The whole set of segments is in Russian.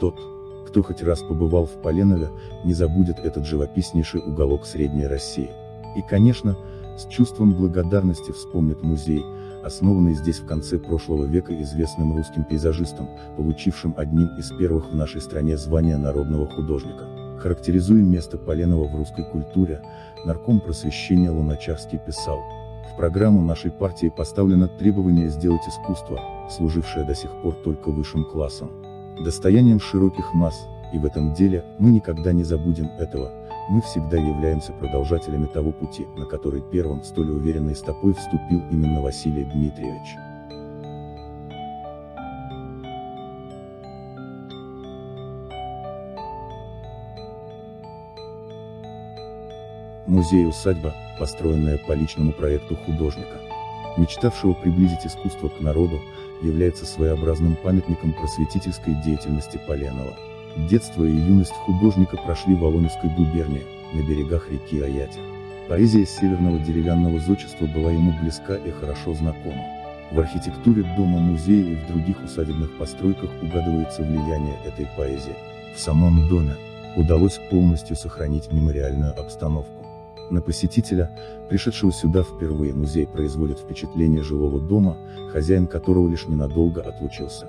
Тот, кто хоть раз побывал в Поленове, не забудет этот живописнейший уголок Средней России. И, конечно, с чувством благодарности вспомнит музей, основанный здесь в конце прошлого века известным русским пейзажистом, получившим одним из первых в нашей стране звание народного художника. Характеризуя место Поленова в русской культуре, нарком просвещения Луначарский писал, в программу нашей партии поставлено требование сделать искусство, служившее до сих пор только высшим классом, достоянием широких масс, и в этом деле, мы никогда не забудем этого, мы всегда являемся продолжателями того пути, на который первым столь уверенной стопой вступил именно Василий Дмитриевич. Музей-усадьба, построенная по личному проекту художника, мечтавшего приблизить искусство к народу, является своеобразным памятником просветительской деятельности Поленова. Детство и юность художника прошли в Волонецкой губернии, на берегах реки Аятя. Поэзия северного деревянного зодчества была ему близка и хорошо знакома. В архитектуре дома-музея и в других усадебных постройках угадывается влияние этой поэзии. В самом доме удалось полностью сохранить мемориальную обстановку. На посетителя, пришедшего сюда впервые музей производит впечатление жилого дома, хозяин которого лишь ненадолго отлучился.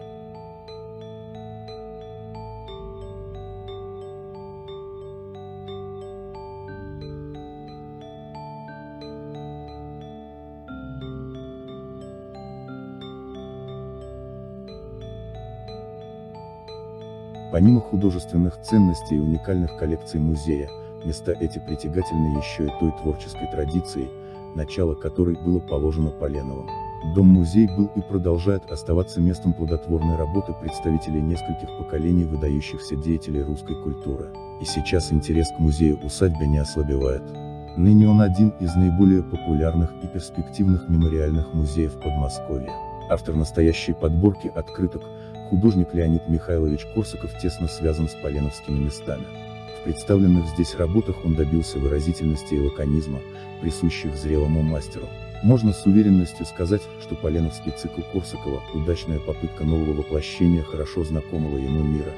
Помимо художественных ценностей и уникальных коллекций музея, места эти притягательны еще и той творческой традицией, начало которой было положено Поленовым. Дом-музей был и продолжает оставаться местом плодотворной работы представителей нескольких поколений выдающихся деятелей русской культуры. И сейчас интерес к музею-усадьбе не ослабевает. Ныне он один из наиболее популярных и перспективных мемориальных музеев Подмосковья. Автор настоящей подборки открыток, художник Леонид Михайлович Корсаков тесно связан с поленовскими местами. В представленных здесь работах он добился выразительности и лаконизма, присущих зрелому мастеру. Можно с уверенностью сказать, что Поленовский цикл Корсакова – удачная попытка нового воплощения хорошо знакомого ему мира.